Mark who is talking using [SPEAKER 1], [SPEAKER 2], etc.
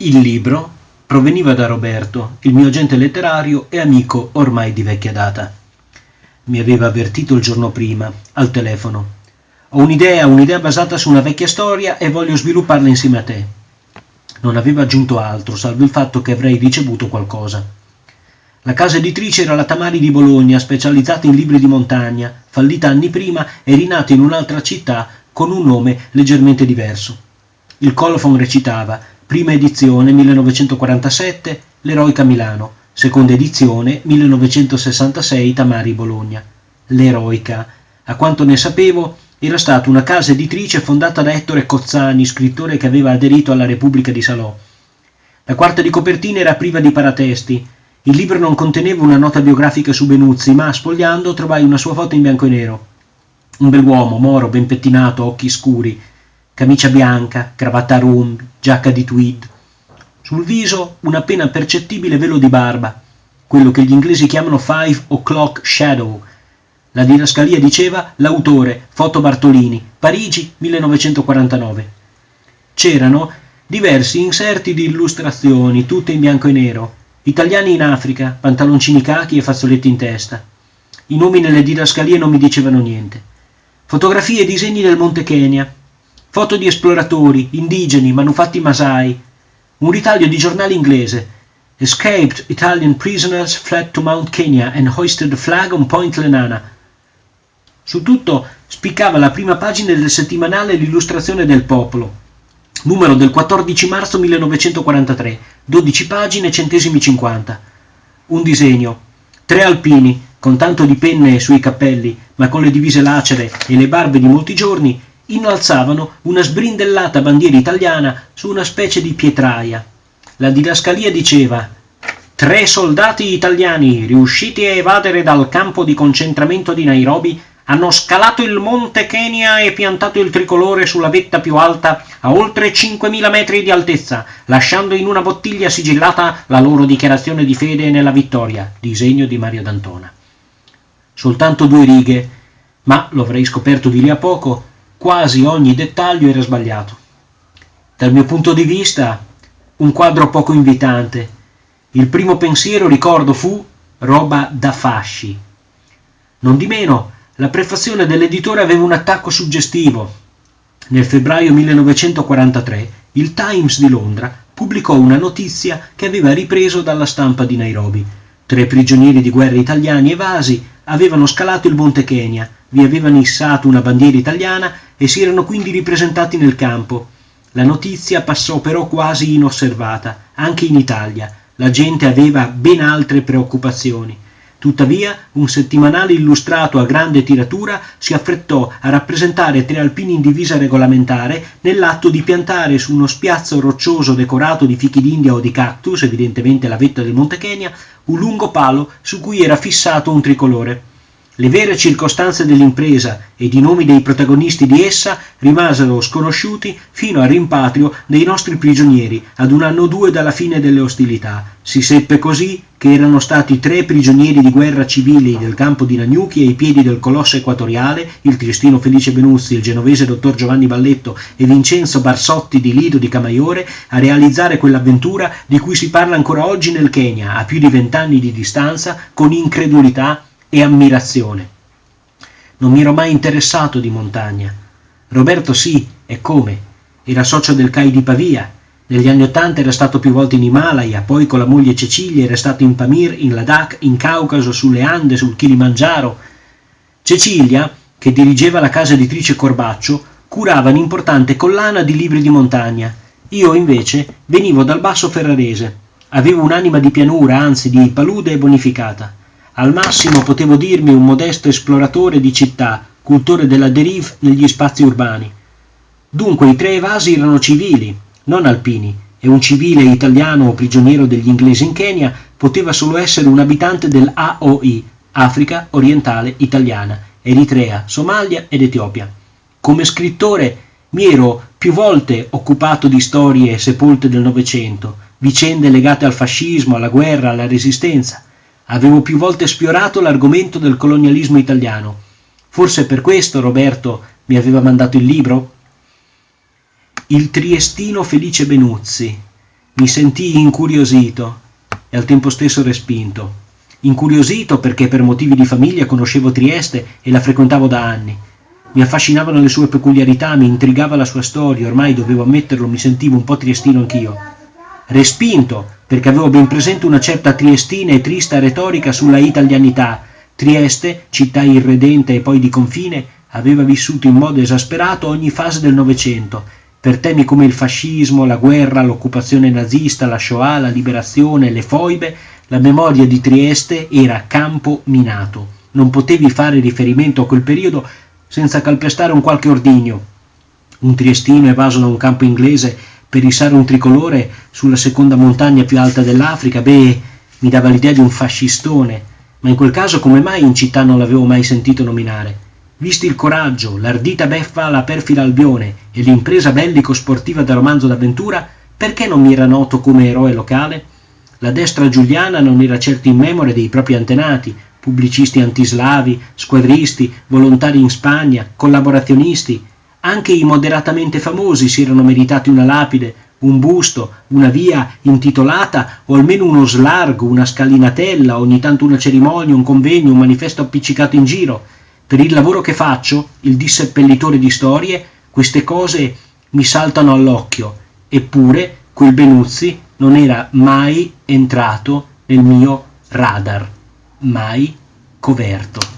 [SPEAKER 1] Il libro proveniva da Roberto, il mio agente letterario e amico ormai di vecchia data. Mi aveva avvertito il giorno prima, al telefono. Ho un'idea, un'idea basata su una vecchia storia e voglio svilupparla insieme a te. Non aveva aggiunto altro, salvo il fatto che avrei ricevuto qualcosa. La casa editrice era la Tamari di Bologna, specializzata in libri di montagna, fallita anni prima e rinata in un'altra città con un nome leggermente diverso. Il colofon recitava Prima edizione 1947 L'Eroica Milano, seconda edizione 1966 Tamari Bologna. L'Eroica, a quanto ne sapevo, era stata una casa editrice fondata da Ettore Cozzani, scrittore che aveva aderito alla Repubblica di Salò. La quarta di copertina era priva di paratesti. Il libro non conteneva una nota biografica su Benuzzi, ma sfogliando trovai una sua foto in bianco e nero. Un bell'uomo, moro, ben pettinato, occhi scuri, camicia bianca, cravatta a rombi, giacca di tweed. Sul viso un appena percettibile velo di barba, quello che gli inglesi chiamano five o'clock shadow. La didascalia diceva l'autore, Foto Bartolini, Parigi 1949. C'erano diversi inserti di illustrazioni, tutte in bianco e nero, italiani in Africa, pantaloncini cachi e fazzoletti in testa. I nomi nelle didascalie non mi dicevano niente. Fotografie e disegni del Monte Kenya, foto di esploratori, indigeni, manufatti masai, un ritaglio di giornale inglese. Escaped Italian prisoners fled to Mount Kenya and hoisted the flag on Point Lenana. Su tutto spiccava la prima pagina del settimanale L'illustrazione del popolo, numero del 14 marzo 1943, 12 pagine, centesimi 50. Un disegno. Tre alpini, con tanto di penne sui cappelli, ma con le divise lacere e le barbe di molti giorni, innalzavano una sbrindellata bandiera italiana su una specie di pietraia. La didascalia diceva Tre soldati italiani, riusciti a evadere dal campo di concentramento di Nairobi, hanno scalato il monte Kenya e piantato il tricolore sulla vetta più alta a oltre 5.000 metri di altezza, lasciando in una bottiglia sigillata la loro dichiarazione di fede nella vittoria, disegno di Mario D'Antona. Soltanto due righe, ma lo avrei scoperto di lì a poco, quasi ogni dettaglio era sbagliato. Dal mio punto di vista, un quadro poco invitante. Il primo pensiero, ricordo, fu roba da fasci. Non di meno, la prefazione dell'editore aveva un attacco suggestivo. Nel febbraio 1943 il Times di Londra pubblicò una notizia che aveva ripreso dalla stampa di Nairobi. Tre prigionieri di guerra italiani evasi avevano scalato il Monte Kenya, vi avevano issato una bandiera italiana e si erano quindi ripresentati nel campo. La notizia passò però quasi inosservata, anche in Italia. La gente aveva ben altre preoccupazioni. Tuttavia, un settimanale illustrato a grande tiratura si affrettò a rappresentare tre alpini in divisa regolamentare nell'atto di piantare su uno spiazzo roccioso decorato di fichi d'India o di cactus, evidentemente la vetta del Monte Kenya, un lungo palo su cui era fissato un tricolore. Le vere circostanze dell'impresa ed i nomi dei protagonisti di essa rimasero sconosciuti fino al rimpatrio dei nostri prigionieri ad un anno o due dalla fine delle ostilità. Si seppe così che erano stati tre prigionieri di guerra civili del campo di Nagnuchi ai piedi del colosso equatoriale, il triestino Felice Benuzzi, il genovese dottor Giovanni Balletto e Vincenzo Barsotti di Lido di Camaiore, a realizzare quell'avventura di cui si parla ancora oggi nel Kenya, a più di vent'anni di distanza, con incredulità e ammirazione. Non mi ero mai interessato di montagna. Roberto sì, e come? Era socio del CAI di Pavia. Negli anni Ottanta era stato più volte in Himalaya, poi con la moglie Cecilia era stato in Pamir, in Ladakh, in Caucaso, sulle Ande, sul Kilimangiaro. Cecilia, che dirigeva la casa editrice Corbaccio, curava un'importante collana di libri di montagna. Io, invece, venivo dal basso ferrarese. Avevo un'anima di pianura, anzi di palude e bonificata. Al massimo potevo dirmi un modesto esploratore di città, cultore della derive negli spazi urbani. Dunque i tre evasi erano civili, non alpini, e un civile italiano prigioniero degli inglesi in Kenya poteva solo essere un abitante dell'AOI, Africa Orientale Italiana, Eritrea, Somalia ed Etiopia. Come scrittore mi ero più volte occupato di storie sepolte del Novecento, vicende legate al fascismo, alla guerra, alla resistenza, Avevo più volte sfiorato l'argomento del colonialismo italiano. Forse per questo Roberto mi aveva mandato il libro? Il triestino Felice Benuzzi. mi sentii incuriosito e al tempo stesso respinto. Incuriosito perché per motivi di famiglia conoscevo Trieste e la frequentavo da anni. Mi affascinavano le sue peculiarità, mi intrigava la sua storia, ormai dovevo ammetterlo, mi sentivo un po' triestino anch'io. Respinto perché avevo ben presente una certa triestina e trista retorica sulla italianità. Trieste, città irredente e poi di confine, aveva vissuto in modo esasperato ogni fase del Novecento per temi come il fascismo, la guerra, l'occupazione nazista, la Shoah, la liberazione, le foibe, la memoria di Trieste era campo minato. Non potevi fare riferimento a quel periodo senza calpestare un qualche ordigno. Un triestino evaso da un campo inglese per issare un tricolore sulla seconda montagna più alta dell'Africa, beh, mi dava l'idea di un fascistone, ma in quel caso come mai in città non l'avevo mai sentito nominare? Visti il coraggio, l'ardita beffa alla perfida Albione e l'impresa bellico-sportiva da romanzo d'avventura, perché non mi era noto come eroe locale? La destra giuliana non era certo in memoria dei propri antenati, pubblicisti antislavi, squadristi, volontari in Spagna, collaborazionisti. Anche i moderatamente famosi si erano meritati una lapide, un busto, una via intitolata o almeno uno slargo, una scalinatella, ogni tanto una cerimonia, un convegno, un manifesto appiccicato in giro. Per il lavoro che faccio, il disseppellitore di storie, queste cose mi saltano all'occhio, eppure quel Benuzzi non era mai entrato nel mio radar, mai coperto.